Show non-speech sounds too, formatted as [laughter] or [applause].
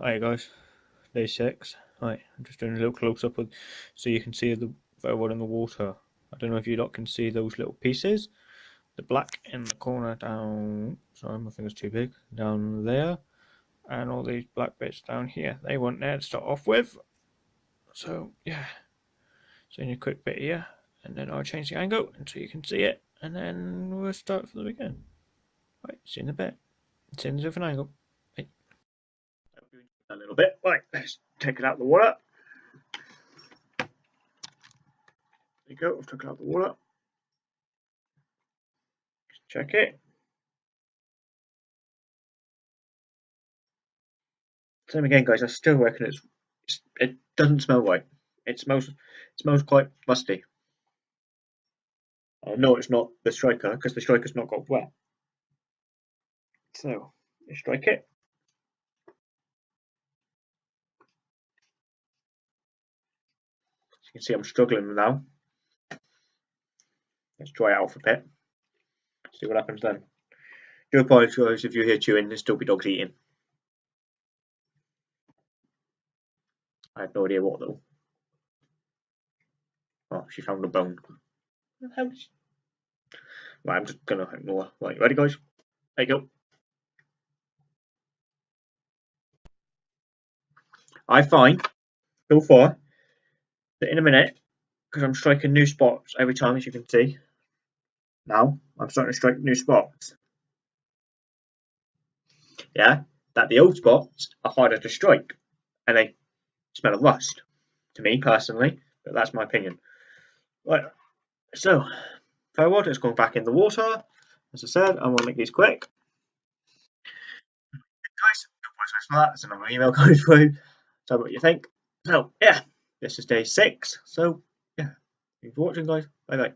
Hi guys, day six. Alright, I'm just doing a little close up so you can see the photo in the water. I don't know if you lot can see those little pieces. The black in the corner down, sorry my finger's too big, down there. And all these black bits down here. They weren't there to start off with. So yeah, so in a quick bit here. And then I'll change the angle until you can see it. And then we'll start from the beginning. Right, see you in a bit. See you in a different angle a little bit. Right, let's take it out of the water. There you go, I've taken out the water. check it. Same again, guys. I still reckon it's, it's it doesn't smell right. It smells it smells quite musty. Uh, I know it's not the striker because the striker's not got wet. So, strike it. You can see I'm struggling now. Let's try out for bit. See what happens then. Do apologise if you hear chewing, there's still be dogs eating. I have no idea what though. Oh, she found a bone. Right, I'm just gonna ignore. Right, ready guys? There you go. I find so far in a minute, because I'm striking new spots every time, as you can see. Now, I'm starting to strike new spots. Yeah, that the old spots are harder to strike, and they smell of rust, to me personally, but that's my opinion. Right, so, fair water is going back in the water. As I said, I'm going to make these quick. Guys, that. That's another email [laughs] going through. Tell me what you think. So, yeah. This is day six. So, yeah, thanks for watching, guys. Bye bye.